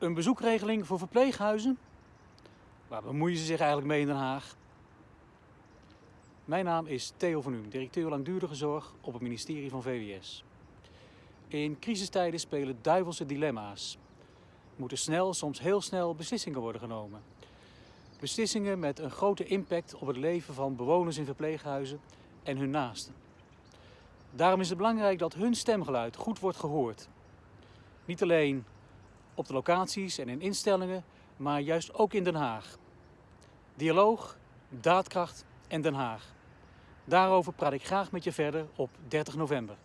Een bezoekregeling voor verpleeghuizen? Waar bemoeien ze zich eigenlijk mee in Den Haag? Mijn naam is Theo van Uhm, directeur langdurige zorg op het ministerie van VWS. In crisistijden spelen duivelse dilemma's. Moeten snel, soms heel snel beslissingen worden genomen. Beslissingen met een grote impact op het leven van bewoners in verpleeghuizen en hun naasten. Daarom is het belangrijk dat hun stemgeluid goed wordt gehoord. Niet alleen op de locaties en in instellingen, maar juist ook in Den Haag. Dialoog, daadkracht en Den Haag. Daarover praat ik graag met je verder op 30 november.